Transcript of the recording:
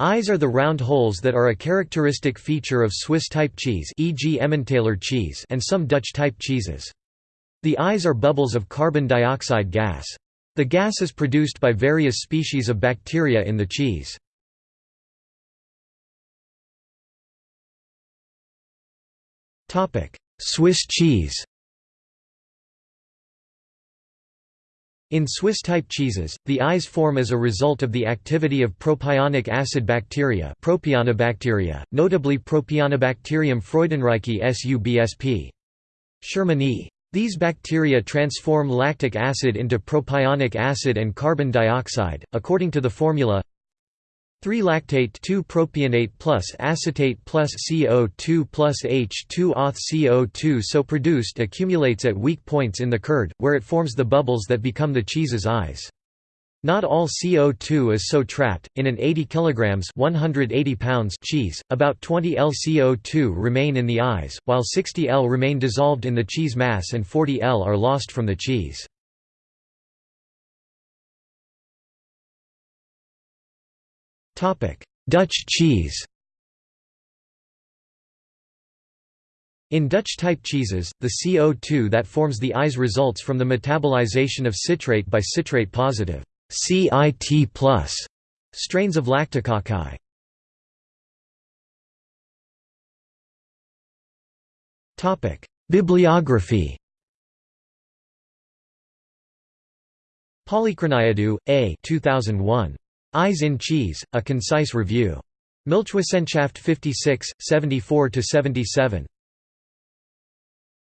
Eyes are the round holes that are a characteristic feature of Swiss-type cheese e.g. Emmentaler cheese and some Dutch-type cheeses. The eyes are bubbles of carbon dioxide gas. The gas is produced by various species of bacteria in the cheese. Swiss cheese In Swiss-type cheeses, the eyes form as a result of the activity of propionic acid bacteria propionibacteria, notably Propionibacterium freudenreichii subsp. Shermanii. These bacteria transform lactic acid into propionic acid and carbon dioxide, according to the formula 3-lactate 2-propionate plus acetate plus CO2 plus H2 auth CO2 so produced accumulates at weak points in the curd, where it forms the bubbles that become the cheese's eyes. Not all CO2 is so trapped. In an 80 kg 180 pounds cheese, about 20 L CO2 remain in the eyes, while 60 L remain dissolved in the cheese mass and 40 L are lost from the cheese. Dutch cheese In Dutch-type cheeses, the CO2 that forms the eyes results from the metabolization of citrate by citrate-positive CIT strains of Lactococci. Bibliography Polychroniadou, A. 2001. Eyes in Cheese, A Concise Review. Milchwissenschaft 56, 74–77